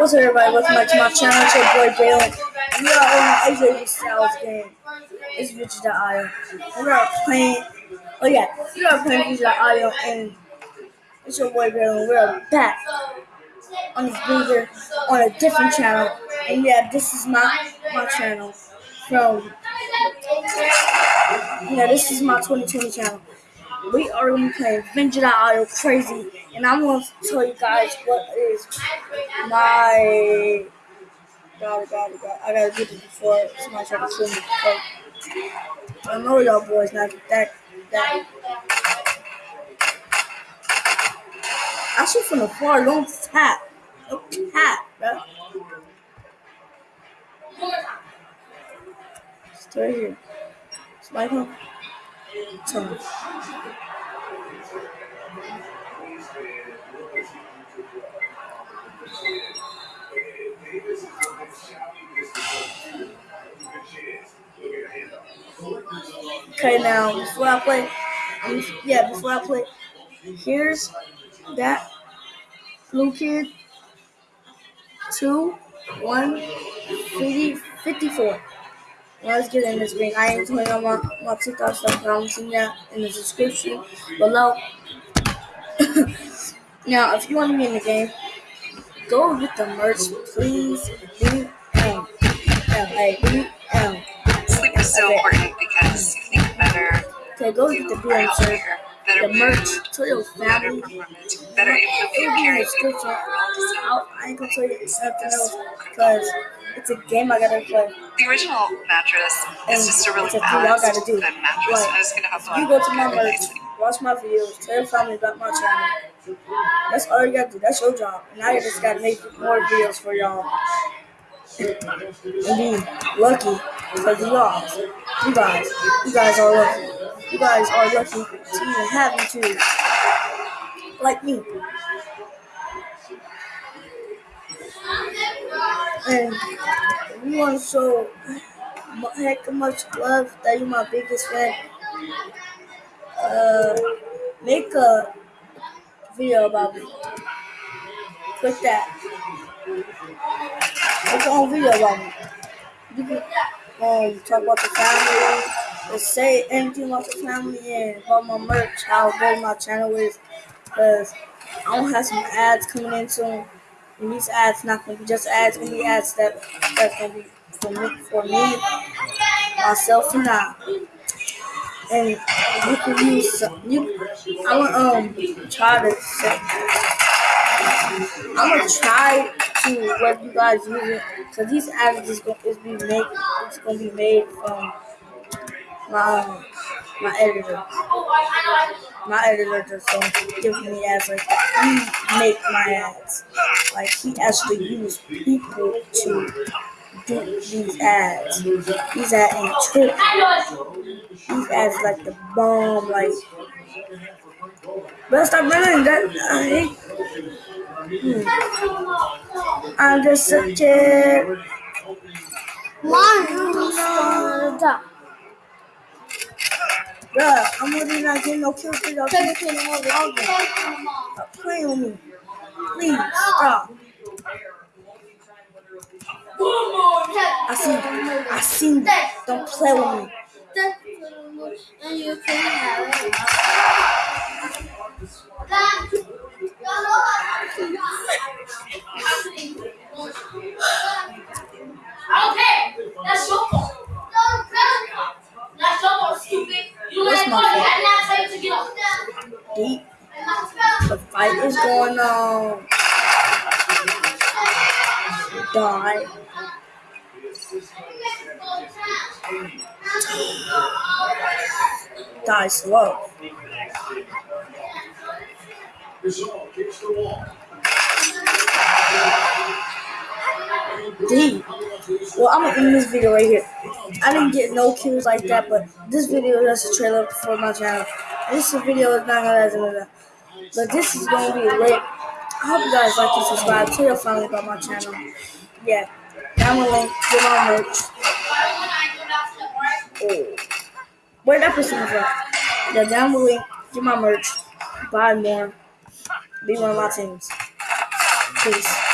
What's up, everybody? Welcome back to my channel. It's your boy Balin. And we are on AJ Styles game. It's Vigi.io. We are playing. Oh, yeah. We are playing Vigi.io. And it's your boy Balin. We are back on this video on a different channel. And yeah, this is my my channel from. Yeah, this is my 2020 channel. We are going to be playing Vigi.io crazy. And I'm going to tell you guys what is my God, God, God. I gotta do this before somebody try to kill me. I know y'all boys not that that. I shoot from the far, don't tap, don't tap, bro. Right here. Somebody come. Tell. Okay, now before I play, yeah, before I play, here's that blue kid. Two, one, 50, 54. Well, let's get in this ring. I am putting on my, my TikTok stuff, but I'm that in the description below. now, if you want to be in the game, go get the merch, please. DM, Sleep is so important because you think better, Okay, go get the are DM, sir. healthier, better The merch, tell better family. better able to It'll feel be in the caring description. people around us. I'll, I ain't gonna tell you something else because it's a game I gotta play. The original mattress is just a really a balanced, gotta do. good mattress, Like, and it's gonna help If you go to my merch, watch my videos, tell your family about my channel. That's all you gotta do. That's your job. And I just gotta make more videos for y'all. And be lucky because you guys, you guys, you guys are lucky. You guys are lucky to even have YouTube. Like me. And you want to show heck much love that you're my biggest fan, uh, make a video about me. Click that. Make your own video about me. You can um, talk about the family, say anything about the family and about my merch, how good my channel is. Because I don't have some ads coming in soon. And these ads not gonna be just ads, gonna be ads that that's gonna be for me, for me, myself and I. And you can use some, you. I'm gonna um try to say, I'm gonna try to let you guys use it because these ads is gonna is be made it's gonna be made from my my editor. My editor just don't give me ads like that. He make my ads. Like he has to use people to do these ads. These ads ain't tripping. These ads like the bomb. Like, but stop running. That I hate. Hmm. I'm just such a Bruh, I'm really not getting no kills all. Stop playing with me. Please, stop. I see I see you. Don't play with me. And you can have it. Is going on. Die. Die slow. D. Well, I'm gonna end this video right here. I didn't get no kills like that, but this video is just a trailer for my channel. This video is not gonna but this is gonna be lit. I hope you guys like and subscribe. Tell your family about my channel. Yeah, down the link, get my merch. Oh, where that person from? Yeah, down the link, get my merch, buy more, be one of my teams. Peace.